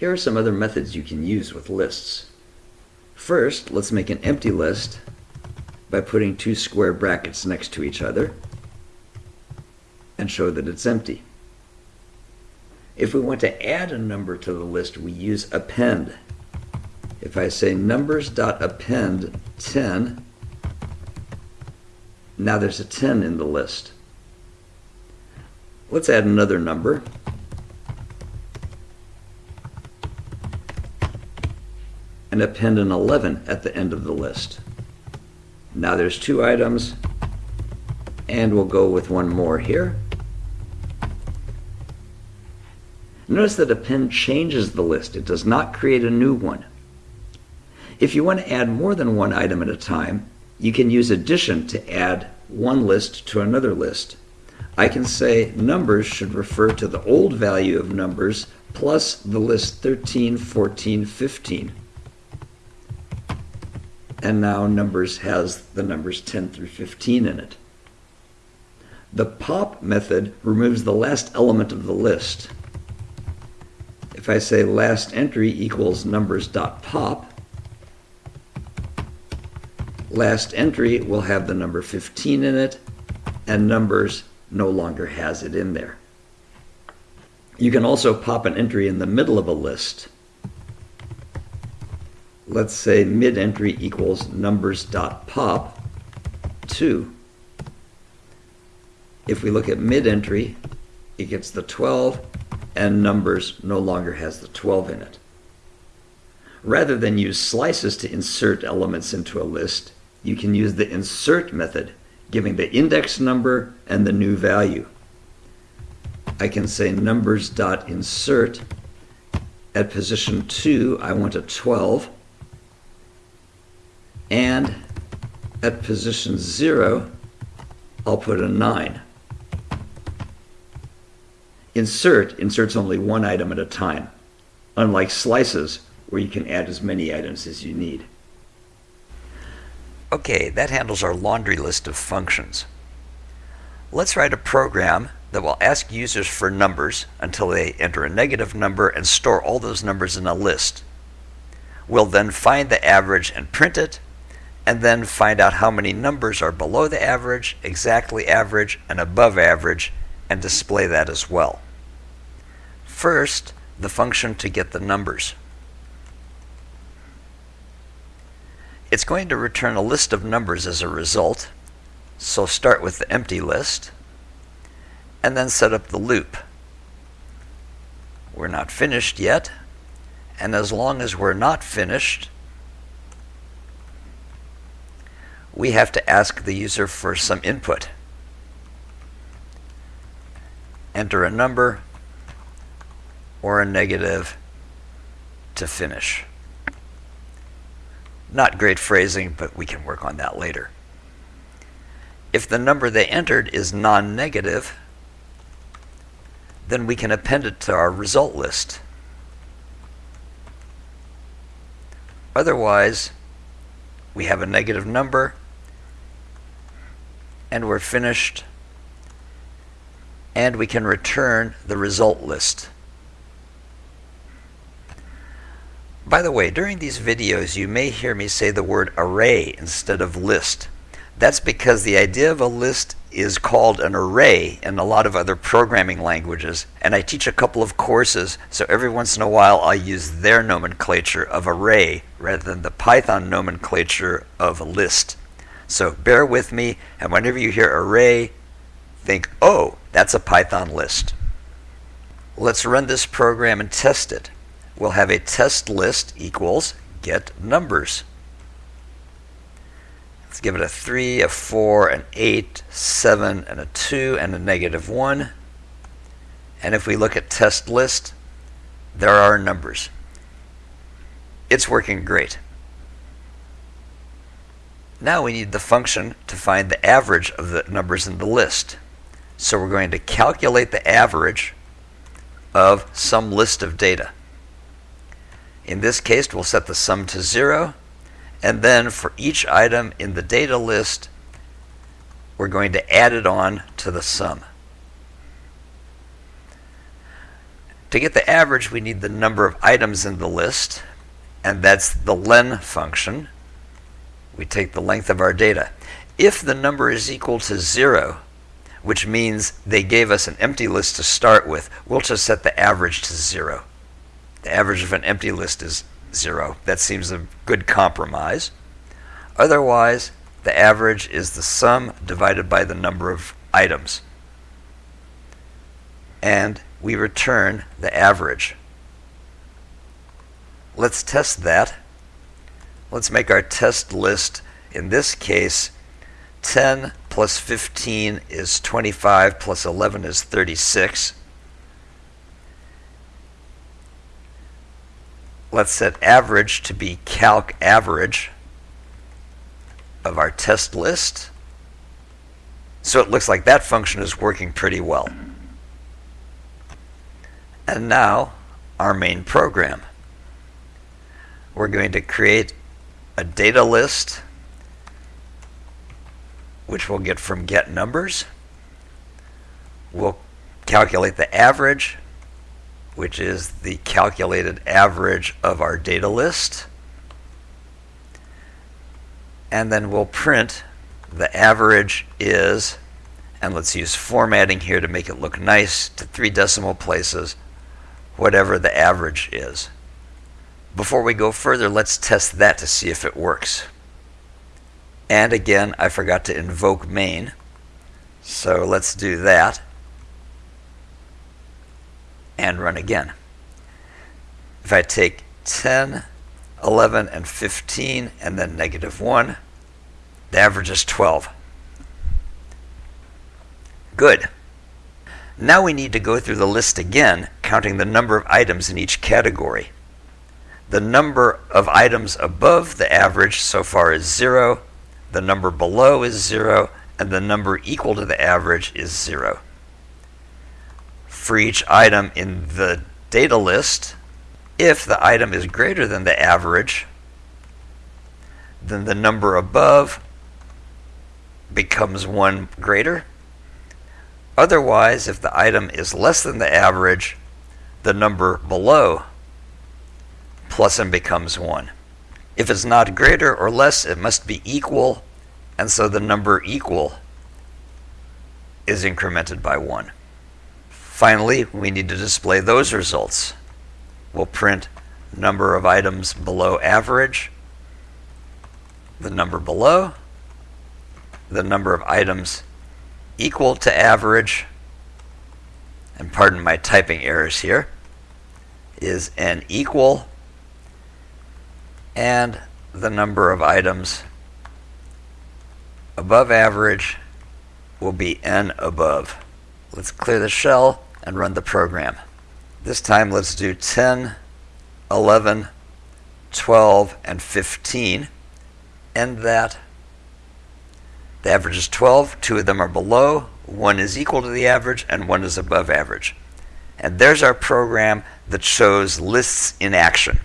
Here are some other methods you can use with lists. First, let's make an empty list by putting two square brackets next to each other and show that it's empty. If we want to add a number to the list, we use append. If I say numbers.append 10, now there's a 10 in the list. Let's add another number. And append an 11 at the end of the list. Now there's two items, and we'll go with one more here. Notice that append changes the list. It does not create a new one. If you want to add more than one item at a time, you can use addition to add one list to another list. I can say numbers should refer to the old value of numbers plus the list 13, 14, 15 and now numbers has the numbers 10 through 15 in it. The pop method removes the last element of the list. If I say last entry equals numbers.pop, last entry will have the number 15 in it, and numbers no longer has it in there. You can also pop an entry in the middle of a list let's say mid entry equals numbers dot pop 2. If we look at mid entry, it gets the 12 and numbers no longer has the 12 in it. Rather than use slices to insert elements into a list, you can use the insert method, giving the index number and the new value. I can say numbers.insert. At position 2, I want a 12 and at position 0, I'll put a 9. Insert inserts only one item at a time, unlike slices where you can add as many items as you need. Okay, that handles our laundry list of functions. Let's write a program that will ask users for numbers until they enter a negative number and store all those numbers in a list. We'll then find the average and print it, and then find out how many numbers are below the average, exactly average, and above average, and display that as well. First, the function to get the numbers. It's going to return a list of numbers as a result, so start with the empty list, and then set up the loop. We're not finished yet, and as long as we're not finished, we have to ask the user for some input. Enter a number or a negative to finish. Not great phrasing, but we can work on that later. If the number they entered is non-negative, then we can append it to our result list. Otherwise, we have a negative number and we're finished and we can return the result list. By the way, during these videos you may hear me say the word array instead of list. That's because the idea of a list is called an array in a lot of other programming languages, and I teach a couple of courses, so every once in a while I use their nomenclature of array rather than the Python nomenclature of list. So bear with me, and whenever you hear array, think, oh, that's a Python list. Let's run this program and test it. We'll have a test list equals get numbers. Let's give it a 3, a 4, an 8, 7, and a 2, and a negative 1. And if we look at test list, there are numbers. It's working great. Now we need the function to find the average of the numbers in the list. So we're going to calculate the average of some list of data. In this case, we'll set the sum to 0, and then for each item in the data list, we're going to add it on to the sum. To get the average, we need the number of items in the list, and that's the len function. We take the length of our data. If the number is equal to zero, which means they gave us an empty list to start with, we'll just set the average to zero. The average of an empty list is zero. That seems a good compromise. Otherwise, the average is the sum divided by the number of items. And we return the average. Let's test that. Let's make our test list, in this case, 10 plus 15 is 25, plus 11 is 36. Let's set average to be calc average of our test list. So it looks like that function is working pretty well. And now our main program. We're going to create a data list which we'll get from get numbers. We'll calculate the average, which is the calculated average of our data list. And then we'll print the average is, and let's use formatting here to make it look nice, to three decimal places, whatever the average is. Before we go further, let's test that to see if it works. And again, I forgot to invoke main. So let's do that. And run again. If I take 10, 11, and 15, and then negative 1, the average is 12. Good. Now we need to go through the list again, counting the number of items in each category. The number of items above the average so far is 0, the number below is 0, and the number equal to the average is 0. For each item in the data list, if the item is greater than the average, then the number above becomes 1 greater. Otherwise, if the item is less than the average, the number below plus and becomes 1. If it's not greater or less, it must be equal, and so the number equal is incremented by 1. Finally, we need to display those results. We'll print number of items below average, the number below, the number of items equal to average, and pardon my typing errors here, is n equal and the number of items above average will be n above. Let's clear the shell and run the program. This time let's do 10, 11, 12, and 15. End that. The average is 12. Two of them are below. One is equal to the average, and one is above average. And there's our program that shows lists in action.